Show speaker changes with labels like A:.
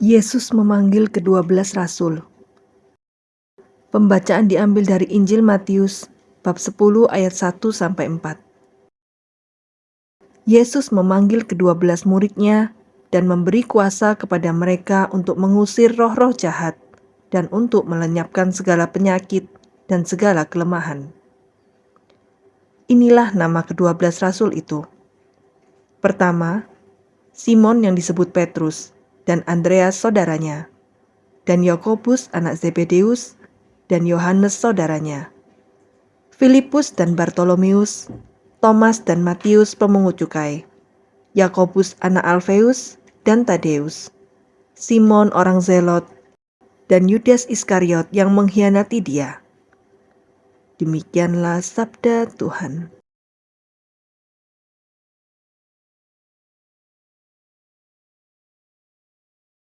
A: Yesus memanggil kedua belas rasul. Pembacaan diambil dari Injil Matius bab 10 ayat 1 sampai 4. Yesus memanggil kedua belas muridnya dan memberi kuasa kepada mereka untuk mengusir roh-roh jahat dan untuk melenyapkan segala penyakit dan segala kelemahan. Inilah nama kedua belas rasul itu. Pertama, Simon yang disebut Petrus, dan Andreas saudaranya, dan Yakobus anak Zebedeus, dan Yohanes saudaranya, Filipus dan Bartolomeus, Thomas dan Matius pemungut cukai, Yakobus anak Alfeus dan Tadeus, Simon orang Zelot, dan Yudas Iskariot yang mengkhianati dia. Demikianlah sabda Tuhan.